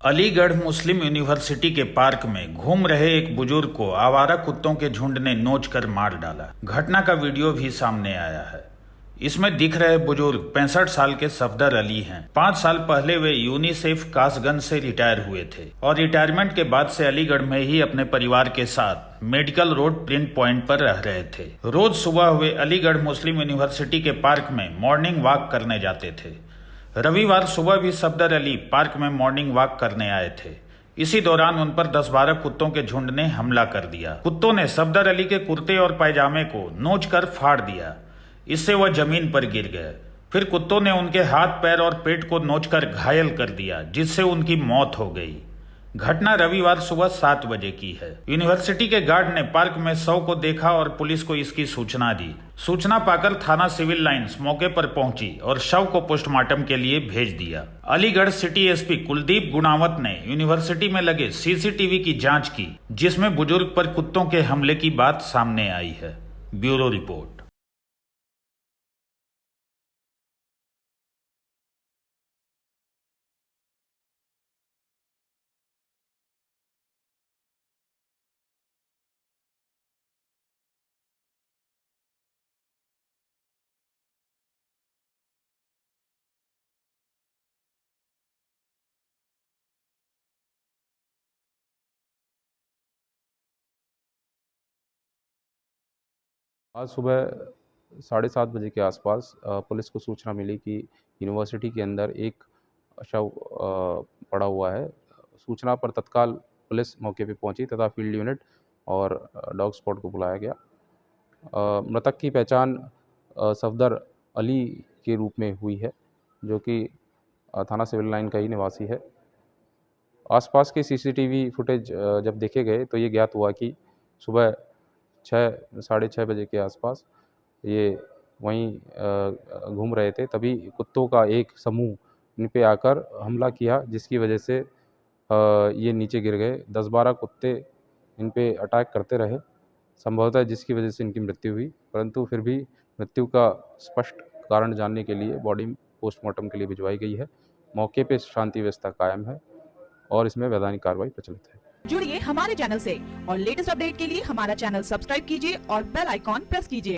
Aligarh Muslim University के park में घूम रहे एक बुज़ुर्ग को आवारा कुत्तों के झुंड ने नोच कर मार डाला। घटना का वीडियो भी सामने आया है। इसमें दिख रहे बुज़ुर्ग पैंसठ साल के सफदर अली हैं। पाँच साल पहले वे यूनिसेफ कासगंज से रिटायर हुए थे और रिटायरमेंट के बाद से अलीगढ़ में ही अपने परिवार के साथ मेडिकल रोड प्रिंट पॉइंट पर रह रहे थे। रोज सुबह हुए अलीगढ़ मुस्लिम यूनिवर्सिटी के पार्क में मॉर्निंग वॉक करने जाते थे। रविवार सुबह भी सफदर अली पार्क में मॉर्निंग वॉक करने आए थे। इसी दौरान उन पर दस बारह कुत्तों के झुंड ने हमला कर दिया। कुत्तों ने सफदर अली के कुर्ते और पैजामे को नोच कर फाड़ दिया। इससे वह ज़मीन पर गिर गए फिर कुत्तों ने उनके हाथ, पैर और पेट को नोचकर घायल कर दिया, जिससे उनकी मौत हो गई। घटना रविवार सुबह सात बजे की है। यूनिवर्सिटी के गार्ड ने पार्क में शव को देखा और पुलिस को इसकी सूचना दी। सूचना पाकर थाना सिविल लाइंस मौके पर पहुँची और शव को पोस्टमार्टम के लिए भेज दिया। अलीगढ़ सिटी एसपी कुलदीप गुणावत ने यूनिवर्सिटी में लगे सीसीटीवी की जाँच की, जिसमें बुज़ुर्ग पर कुत्तों के हमले की बात सामने आई है। Bureau report. आज सुबह साढ़े सात बजे के आसपास पुलिस को सूचना मिली कि यूनिवर्सिटी के अंदर एक शव पड़ा हुआ है। सूचना पर तत्काल पुलिस मौके पर पहुँची तथा फ़ील्ड यूनिट और डॉग स्पॉट को बुलाया गया। मृतक की पहचान सफदर अली के रूप में हुई है, जो कि थाना सिविल लाइन का ही निवासी है। आसपास के सीसीटीवी फुटेज जब देखे गए तो ये ज्ञात हुआ कि सुबह छः, साढ़े छः बजे के आसपास ये वहीं घूम रहे थे। तभी कुत्तों का एक समूह इन पे आकर हमला किया, जिसकी वजह से ये नीचे गिर गए। दस बारह कुत्ते इन पे अटैक करते रहे, संभवतः जिसकी वजह से इनकी मृत्यु हुई। परंतु फिर भी मृत्यु का स्पष्ट कारण जानने के लिए बॉडी पोस्टमार्टम के लिए भिजवाई गई है। मौके पे शांति व्यवस्था कायम है और इसमें वैधानिक कार्रवाई प्रचलित है। जुड़िए हमारे चैनल से। और लेटेस्ट अपडेट के लिए हमारा चैनल सब्सक्राइब कीजिए और बेल आइकॉन प्रेस कीजिए।